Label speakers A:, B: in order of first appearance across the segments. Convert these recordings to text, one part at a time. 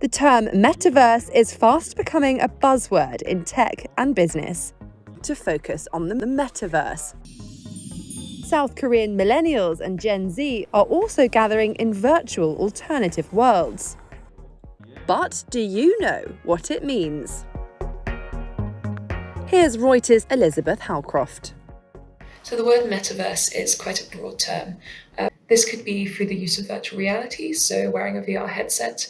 A: The term metaverse is fast becoming a buzzword in tech and business. To focus on the metaverse. South Korean millennials and Gen Z are also gathering in virtual alternative worlds. But do you know what it means? Here's Reuters' Elizabeth Howcroft.
B: So the word metaverse is quite a broad term. Uh, this could be through the use of virtual reality, so wearing a VR headset,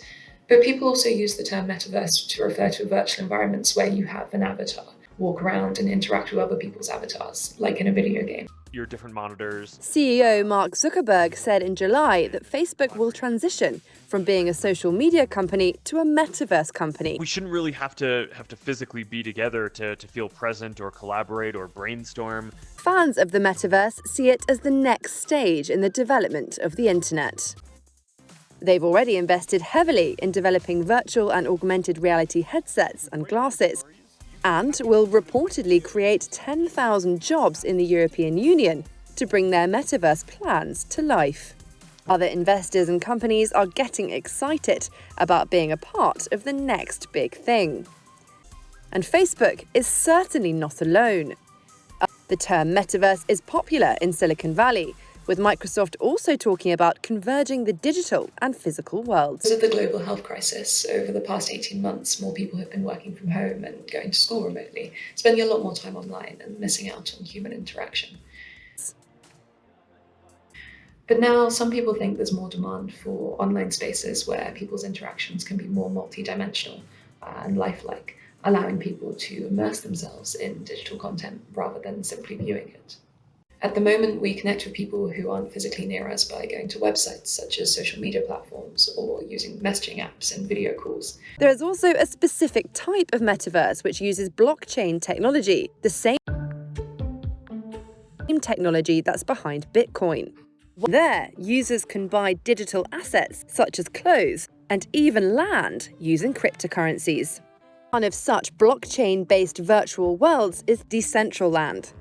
B: but people also use the term metaverse to refer to virtual environments where you have an avatar, walk around and interact with other people's avatars, like in a video game
C: your different monitors.
A: CEO Mark Zuckerberg said in July that Facebook will transition from being a social media company to a metaverse company.
C: We shouldn't really have to have to physically be together to, to feel present or collaborate or brainstorm.
A: Fans of the metaverse see it as the next stage in the development of the internet. They've already invested heavily in developing virtual and augmented reality headsets and glasses, and will reportedly create 10,000 jobs in the European Union to bring their metaverse plans to life. Other investors and companies are getting excited about being a part of the next big thing. And Facebook is certainly not alone. The term metaverse is popular in Silicon Valley, with Microsoft also talking about converging the digital and physical worlds.
B: Of the global health crisis, over the past 18 months, more people have been working from home and going to school remotely, spending a lot more time online and missing out on human interaction. But now some people think there's more demand for online spaces where people's interactions can be more multidimensional uh, and lifelike, allowing people to immerse themselves in digital content rather than simply viewing it. At the moment, we connect with people who aren't physically near us by going to websites such as social media platforms or using messaging apps and video calls.
A: There is also a specific type of metaverse which uses blockchain technology, the same technology that's behind Bitcoin. There, users can buy digital assets such as clothes and even land using cryptocurrencies. One of such blockchain-based virtual worlds is Decentraland,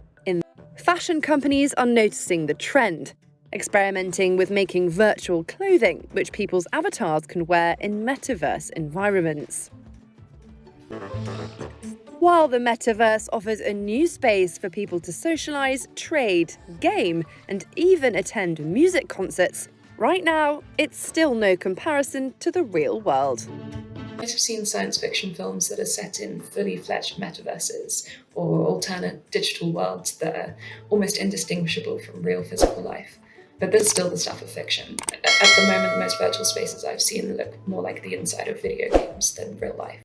A: fashion companies are noticing the trend, experimenting with making virtual clothing which people's avatars can wear in metaverse environments. While the metaverse offers a new space for people to socialize, trade, game, and even attend music concerts, right now, it's still no comparison to the real world
B: might have seen science fiction films that are set in fully fledged metaverses or alternate digital worlds that are almost indistinguishable from real physical life. But this is still the stuff of fiction. At the moment, the most virtual spaces I've seen look more like the inside of video games than real life.